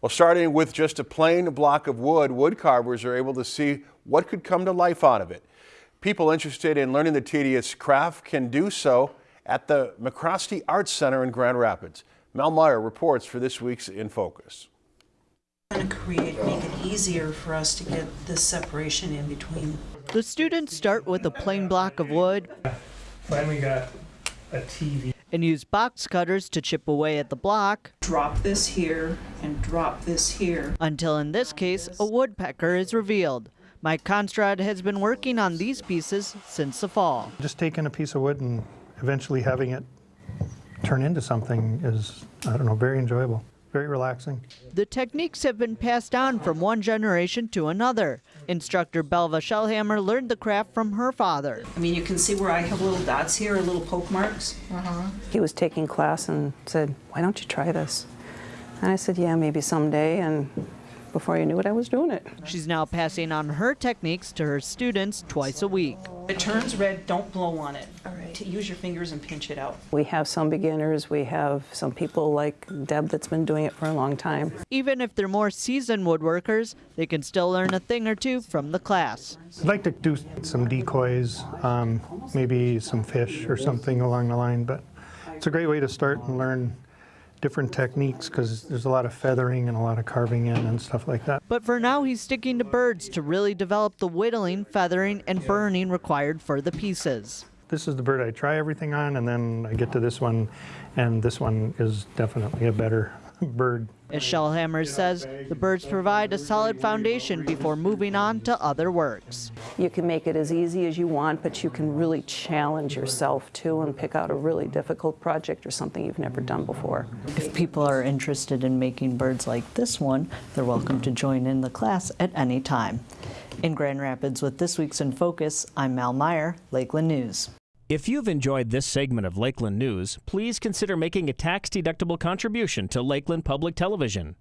Well, starting with just a plain block of wood, wood carvers are able to see what could come to life out of it. People interested in learning the tedious craft can do so at the MacRostie Arts Center in Grand Rapids. Mel Meyer reports for this week's In Focus. Going to create, make it easier for us to get this separation in between. The students start with a plain block of wood Finally got a TV. And use box cutters to chip away at the block Drop this here and drop this here. until, in this case, a woodpecker is revealed. Mike Constrad has been working on these pieces since the fall. Just taking a piece of wood and eventually having it turn into something is, I don't know, very enjoyable, very relaxing. The techniques have been passed on from one generation to another. Instructor Belva Shellhammer learned the craft from her father. I mean, you can see where I have little dots here, little poke marks. Uh-huh. He was taking class and said, why don't you try this? And I said, yeah, maybe someday. And before you knew it, I was doing it. She's now passing on her techniques to her students twice a week. It turns red, don't blow on it. All right. Use your fingers and pinch it out. We have some beginners, we have some people like Deb that's been doing it for a long time. Even if they're more seasoned woodworkers, they can still learn a thing or two from the class. I'd like to do some decoys, um, maybe some fish or something along the line, but it's a great way to start and learn different techniques because there's a lot of feathering and a lot of carving in and stuff like that. But for now, he's sticking to birds to really develop the whittling, feathering, and burning required for the pieces. This is the bird I try everything on and then I get to this one and this one is definitely a better bird. As Shellhammer says, the birds provide a solid foundation before moving on to other works. You can make it as easy as you want, but you can really challenge yourself too and pick out a really difficult project or something you've never done before. If people are interested in making birds like this one, they're welcome to join in the class at any time. In Grand Rapids with this week's In Focus, I'm Mal Meyer, Lakeland News. If you've enjoyed this segment of Lakeland News, please consider making a tax-deductible contribution to Lakeland Public Television.